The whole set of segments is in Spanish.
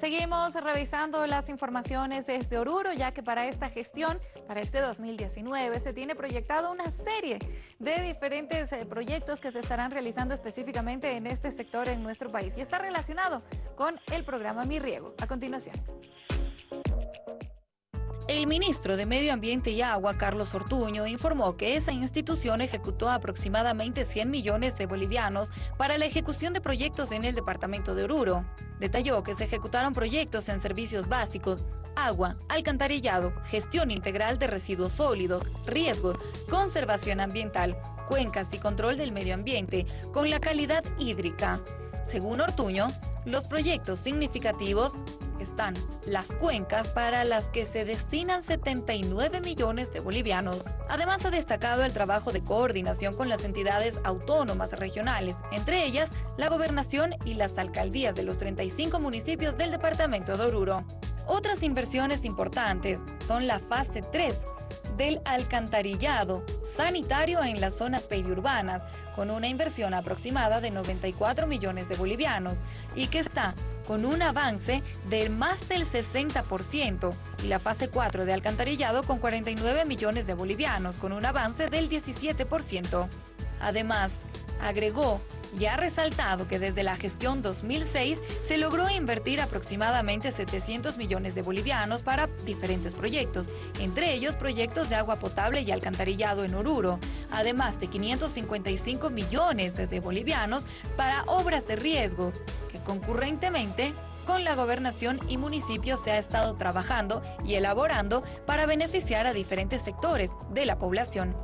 Seguimos revisando las informaciones desde Oruro, ya que para esta gestión, para este 2019, se tiene proyectado una serie de diferentes eh, proyectos que se estarán realizando específicamente en este sector en nuestro país y está relacionado con el programa Mi Riego. A continuación. El ministro de Medio Ambiente y Agua, Carlos Ortuño, informó que esa institución ejecutó aproximadamente 100 millones de bolivianos para la ejecución de proyectos en el departamento de Oruro. Detalló que se ejecutaron proyectos en servicios básicos, agua, alcantarillado, gestión integral de residuos sólidos, riesgo, conservación ambiental, cuencas y control del medio ambiente, con la calidad hídrica. Según Ortuño, los proyectos significativos están las cuencas para las que se destinan 79 millones de bolivianos. Además ha destacado el trabajo de coordinación con las entidades autónomas regionales, entre ellas la gobernación y las alcaldías de los 35 municipios del departamento de Oruro. Otras inversiones importantes son la fase 3, del alcantarillado sanitario en las zonas periurbanas, con una inversión aproximada de 94 millones de bolivianos y que está con un avance de más del 60%, y la fase 4 de alcantarillado con 49 millones de bolivianos, con un avance del 17%. Además, agregó y ha resaltado que desde la gestión 2006 se logró invertir aproximadamente 700 millones de bolivianos para diferentes proyectos, entre ellos proyectos de agua potable y alcantarillado en Oruro, además de 555 millones de bolivianos para obras de riesgo, que concurrentemente con la gobernación y municipios se ha estado trabajando y elaborando para beneficiar a diferentes sectores de la población.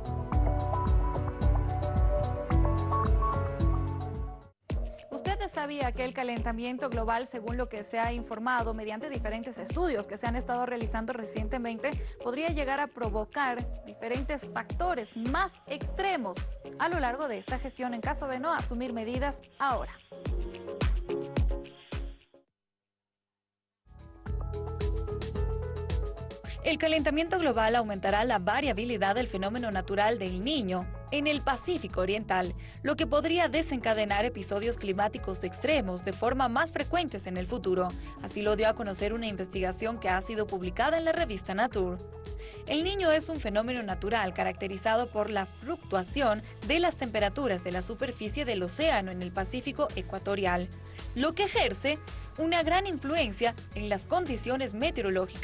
Sabía que el calentamiento global, según lo que se ha informado mediante diferentes estudios que se han estado realizando recientemente, podría llegar a provocar diferentes factores más extremos a lo largo de esta gestión en caso de no asumir medidas ahora? El calentamiento global aumentará la variabilidad del fenómeno natural del niño en el Pacífico Oriental, lo que podría desencadenar episodios climáticos extremos de forma más frecuentes en el futuro. Así lo dio a conocer una investigación que ha sido publicada en la revista Nature. El niño es un fenómeno natural caracterizado por la fluctuación de las temperaturas de la superficie del océano en el Pacífico ecuatorial, lo que ejerce una gran influencia en las condiciones meteorológicas